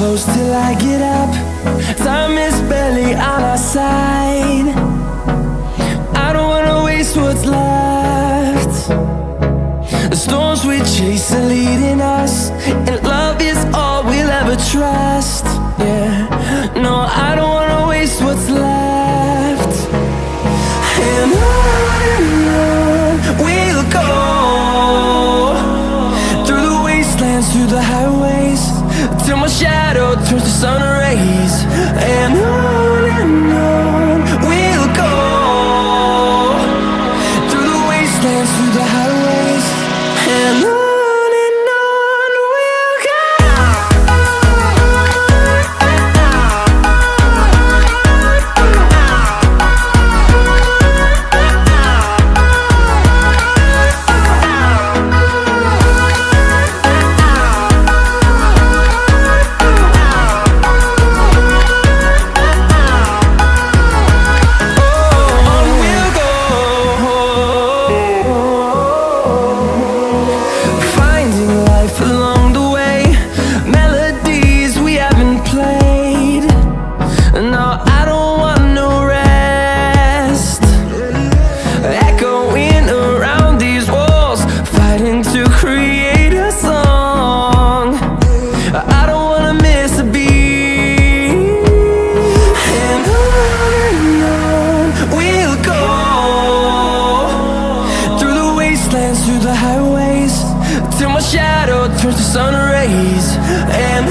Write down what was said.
close till I get up. Time is barely on our side. I don't wanna waste what's left. The storms we chase are leading us And love is all till my shadow. life alone. till my shadow turns to sun rays. And